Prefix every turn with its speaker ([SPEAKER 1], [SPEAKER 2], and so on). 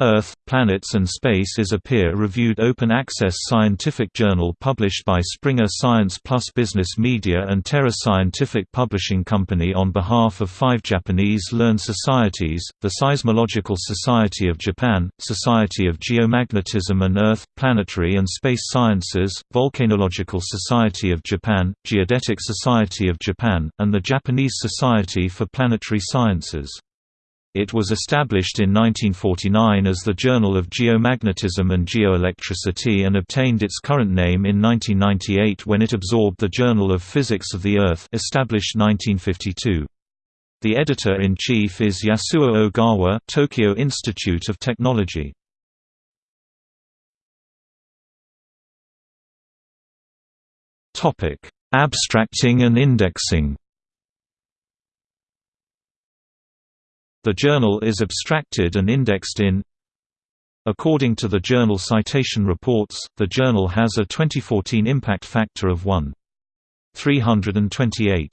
[SPEAKER 1] Earth, Planets and Space is a peer-reviewed open-access scientific journal published by Springer Science Plus Business Media and Terra Scientific Publishing Company on behalf of five Japanese learned societies, the Seismological Society of Japan, Society of Geomagnetism and Earth, Planetary and Space Sciences, Volcanological Society of Japan, Geodetic Society of Japan, and the Japanese Society for Planetary Sciences. It was established in 1949 as the Journal of Geomagnetism and Geoelectricity and obtained its current name in 1998 when it absorbed the Journal of Physics of the Earth established 1952. The editor-in-chief is Yasuo Ogawa Tokyo Institute of Technology. Abstracting and indexing The journal is abstracted and indexed in According to the Journal Citation Reports, the journal has a 2014 impact factor of 1.328.